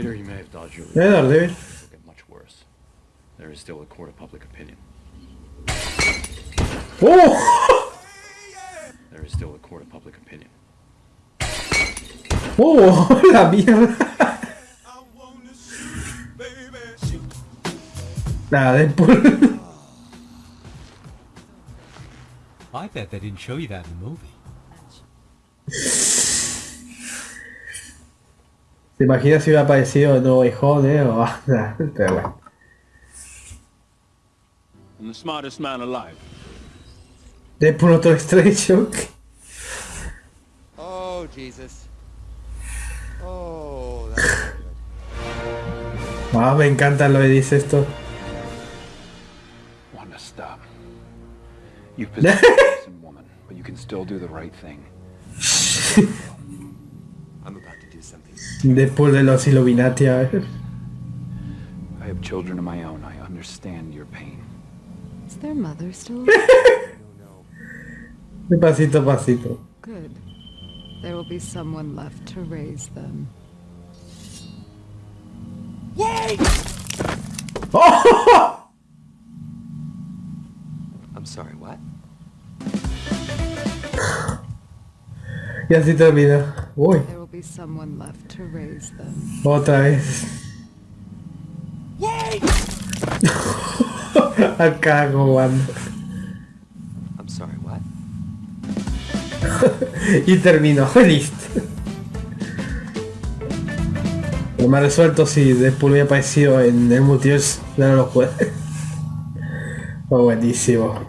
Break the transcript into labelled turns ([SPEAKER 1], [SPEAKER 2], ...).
[SPEAKER 1] Peter, you may have dodged your
[SPEAKER 2] Daredevil.
[SPEAKER 1] It'll get much worse. There is still a court of public opinion.
[SPEAKER 2] ¡Oh!
[SPEAKER 1] There is still a court of public opinion.
[SPEAKER 2] ¡Oh! La mierda. Nada, Deadpool.
[SPEAKER 3] I bet they didn't show you that in the movie.
[SPEAKER 2] ¿Te imaginas si hubiera aparecido No Way Home, eh? O, pero bueno.
[SPEAKER 4] I'm the smartest man alive.
[SPEAKER 2] Deadpool otro Shock.
[SPEAKER 5] Oh, Jesus. Oh, that's not good.
[SPEAKER 2] Ah, me encanta lo que dice esto.
[SPEAKER 1] Wanda, stop. You've possessed woman, but you can still do the right thing.
[SPEAKER 5] I'm about to do something.
[SPEAKER 2] Deadpool de los Illuminati, a ver.
[SPEAKER 1] I have children of my own. I understand your pain.
[SPEAKER 6] Is their mother still
[SPEAKER 2] De pasito pasito.
[SPEAKER 6] good? There will be someone left to raise them.
[SPEAKER 2] ¡Oh!
[SPEAKER 5] I'm sorry, what?
[SPEAKER 2] Y así termina. Uy,
[SPEAKER 6] There will be someone left to raise them.
[SPEAKER 2] otra vez. Acá jugando.
[SPEAKER 5] I'm sorry, what?
[SPEAKER 2] Y terminó, listo. Me ha resuelto si Deadpool hubiera aparecido en el multiverso. Ya no lo juego. Fue buenísimo.